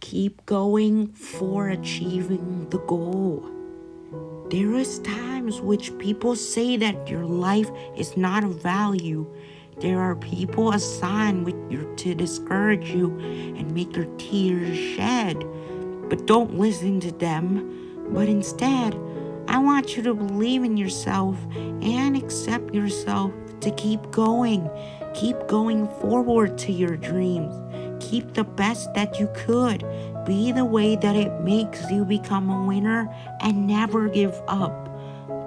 keep going for achieving the goal. There is times which people say that your life is not of value. There are people assigned with you to discourage you and make your tears shed. But don't listen to them, but instead, I want you to believe in yourself and accept yourself to keep going. Keep going forward to your dreams. Keep the best that you could. Be the way that it makes you become a winner and never give up.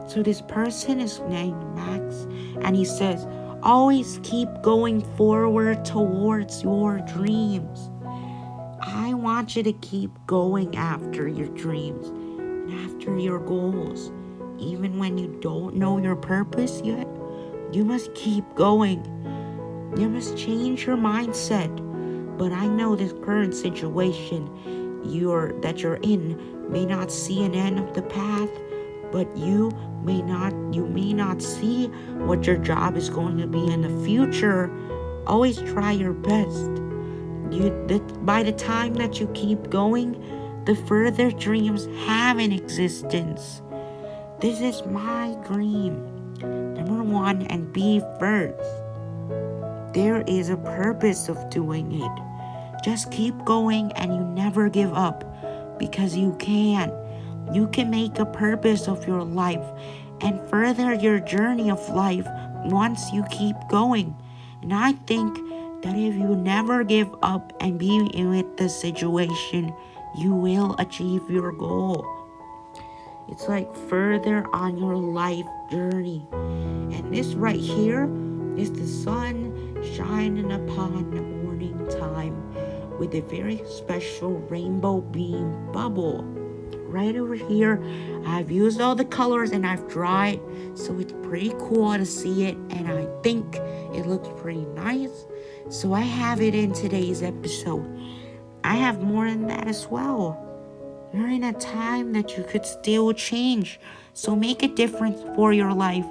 So, this person is named Max, and he says, Always keep going forward towards your dreams. I want you to keep going after your dreams and after your goals. Even when you don't know your purpose yet, you must keep going. You must change your mindset. But I know this current situation you're that you're in may not see an end of the path, but you may not you may not see what your job is going to be in the future. Always try your best. You by the time that you keep going, the further dreams have an existence. This is my dream. Number one, and be first. There is a purpose of doing it. Just keep going and you never give up because you can. You can make a purpose of your life and further your journey of life once you keep going. And I think that if you never give up and be in with the situation, you will achieve your goal. It's like further on your life journey. And this right here is the sun shining upon the morning time with a very special rainbow beam bubble. Right over here, I've used all the colors and I've dried, so it's pretty cool to see it, and I think it looks pretty nice. So I have it in today's episode. I have more than that as well. You're in a time that you could still change, so make a difference for your life,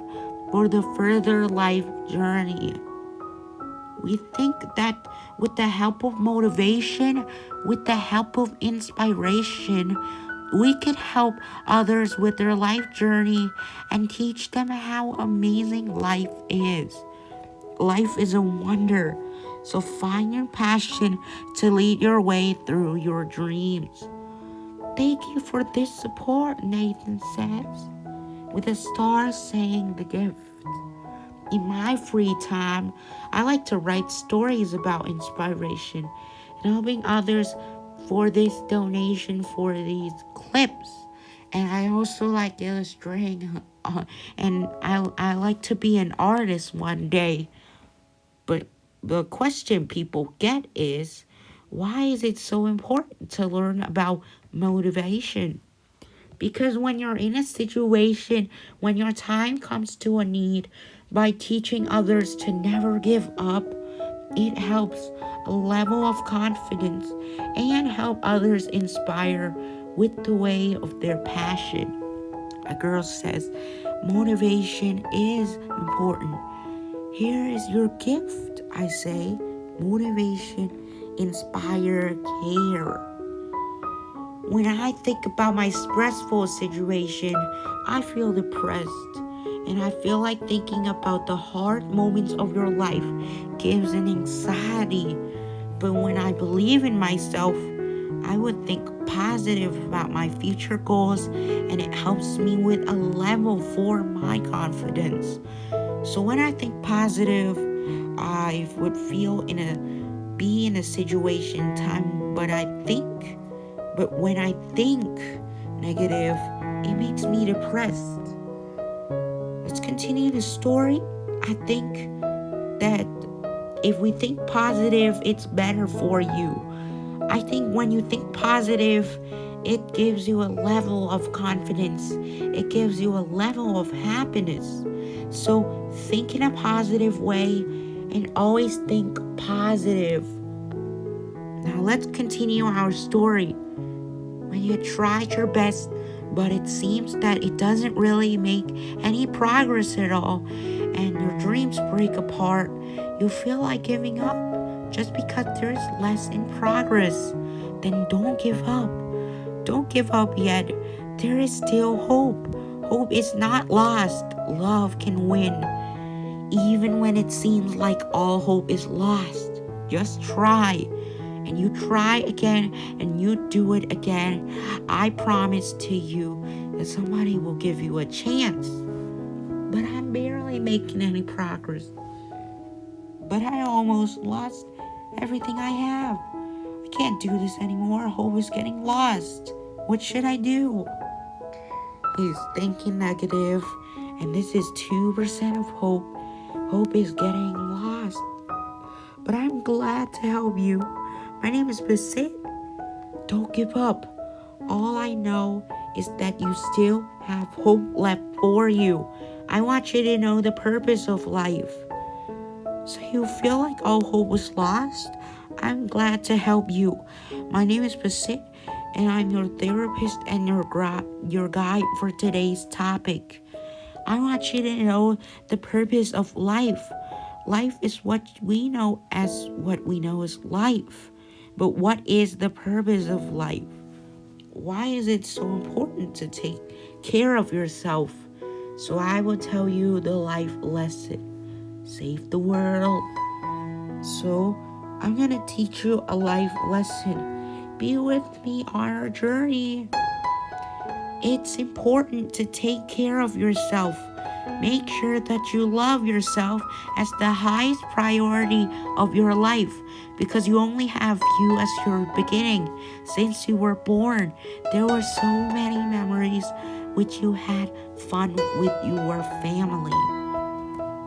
for the further life journey. We think that with the help of motivation, with the help of inspiration, we could help others with their life journey and teach them how amazing life is. Life is a wonder, so find your passion to lead your way through your dreams. Thank you for this support, Nathan says, with a star saying the gift. In my free time, I like to write stories about inspiration and helping others for this donation for these clips. And I also like illustrating, uh, and I, I like to be an artist one day. But the question people get is why is it so important to learn about motivation? Because when you're in a situation, when your time comes to a need, by teaching others to never give up, it helps a level of confidence and help others inspire with the way of their passion. A girl says, motivation is important. Here is your gift, I say. Motivation, inspire, care. When I think about my stressful situation, I feel depressed. And I feel like thinking about the hard moments of your life gives an anxiety. But when I believe in myself, I would think positive about my future goals and it helps me with a level for my confidence. So when I think positive, I would feel in a be in a situation time but I think but when I think negative, it makes me depressed let's continue the story. I think that if we think positive, it's better for you. I think when you think positive, it gives you a level of confidence, it gives you a level of happiness. So, think in a positive way and always think positive. Now, let's continue our story. When you tried your best but it seems that it doesn't really make any progress at all, and your dreams break apart. You feel like giving up just because there is less in progress. then don't give up. Don't give up yet. There is still hope. Hope is not lost. Love can win. Even when it seems like all hope is lost, just try. And you try again and you do it again. I promise to you that somebody will give you a chance. But I'm barely making any progress. But I almost lost everything I have. I can't do this anymore. Hope is getting lost. What should I do? He's thinking negative, and this is 2% of hope. Hope is getting lost. But I'm glad to help you. My name is Basit. Don't give up. All I know is that you still have hope left for you. I want you to know the purpose of life. So you feel like all hope was lost? I'm glad to help you. My name is Basit, and I'm your therapist and your your guide for today's topic. I want you to know the purpose of life. Life is what we know as what we know as life. But what is the purpose of life? Why is it so important to take care of yourself? So I will tell you the life lesson. Save the world. So I'm going to teach you a life lesson. Be with me on our journey. It's important to take care of yourself. Make sure that you love yourself as the highest priority of your life because you only have you as your beginning. Since you were born, there were so many memories which you had fun with your family.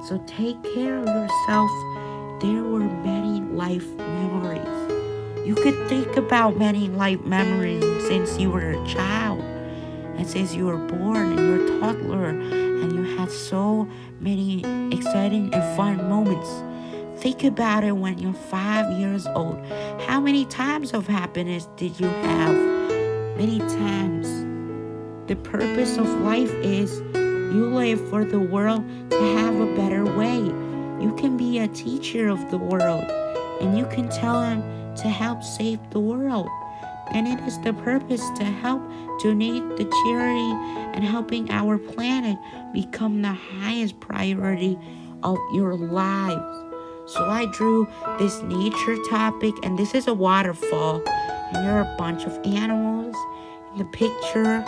So take care of yourself. There were many life memories. You could think about many life memories since you were a child and since you were born and you're a toddler had so many exciting and fun moments. Think about it when you're five years old. How many times of happiness did you have? Many times. The purpose of life is you live for the world to have a better way. You can be a teacher of the world and you can tell them to help save the world. And it is the purpose to help donate the charity and helping our planet become the highest priority of your lives. So I drew this nature topic, and this is a waterfall, and there are a bunch of animals in the picture.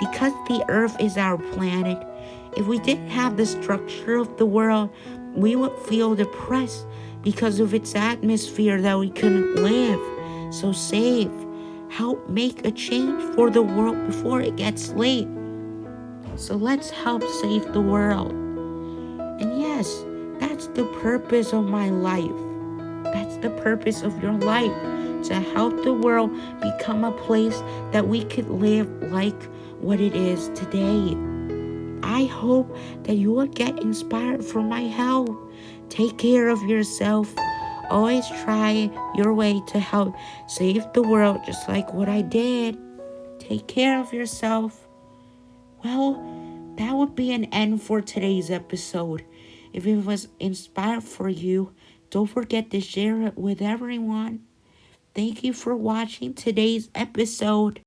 Because the earth is our planet, if we didn't have the structure of the world, we would feel depressed because of its atmosphere that we couldn't live. So save, help make a change for the world before it gets late. So let's help save the world. And yes, that's the purpose of my life. That's the purpose of your life to help the world become a place that we could live like what it is today. I hope that you will get inspired from my help. Take care of yourself. Always try your way to help save the world, just like what I did. Take care of yourself. Well, that would be an end for today's episode. If it was inspired for you, don't forget to share it with everyone. Thank you for watching today's episode.